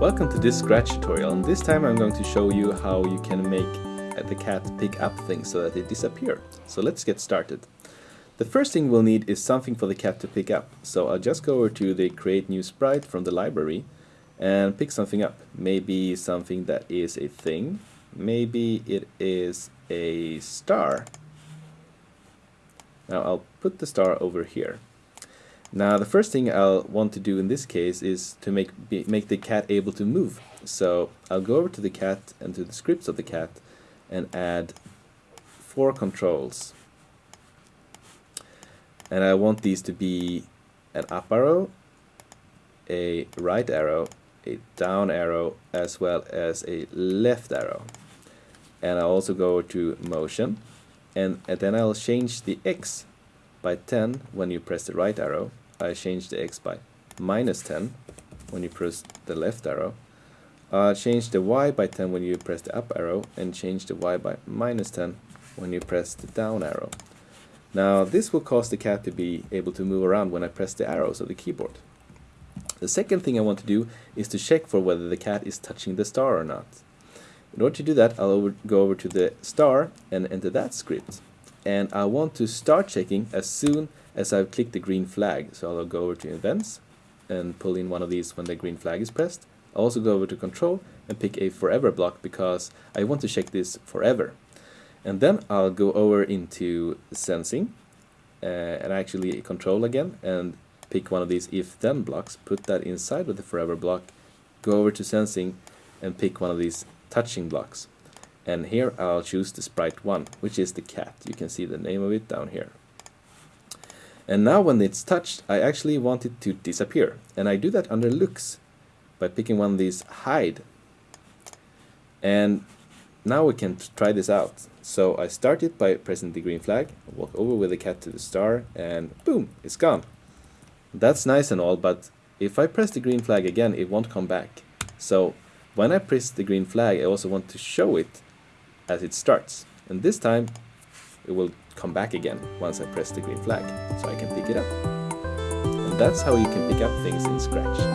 Welcome to this Scratch tutorial and this time I'm going to show you how you can make uh, the cat pick up things so that they disappear. So let's get started. The first thing we'll need is something for the cat to pick up. So I'll just go over to the create new sprite from the library and pick something up. Maybe something that is a thing. Maybe it is a star. Now I'll put the star over here. Now the first thing I'll want to do in this case is to make be, make the cat able to move. So I'll go over to the cat and to the scripts of the cat and add four controls. And I want these to be an up arrow, a right arrow, a down arrow, as well as a left arrow. And I'll also go to motion and, and then I'll change the X by 10 when you press the right arrow I change the x by minus 10 when you press the left arrow. Uh, change the y by 10 when you press the up arrow and change the y by minus 10 when you press the down arrow. Now this will cause the cat to be able to move around when I press the arrows of the keyboard. The second thing I want to do is to check for whether the cat is touching the star or not. In order to do that I'll over, go over to the star and enter that script and I want to start checking as soon as I've clicked the green flag. So I'll go over to events and pull in one of these when the green flag is pressed. I'll also go over to control and pick a forever block because I want to check this forever. And then I'll go over into sensing uh, and actually control again and pick one of these if then blocks, put that inside of the forever block, go over to sensing and pick one of these touching blocks. And here I'll choose the sprite 1, which is the cat. You can see the name of it down here. And now when it's touched, I actually want it to disappear. And I do that under looks by picking one of these hide. And now we can try this out. So I start it by pressing the green flag, walk over with the cat to the star, and boom, it's gone. That's nice and all, but if I press the green flag again, it won't come back. So when I press the green flag, I also want to show it as it starts. And this time, it will come back again once I press the green flag, so I can pick it up. And that's how you can pick up things in Scratch.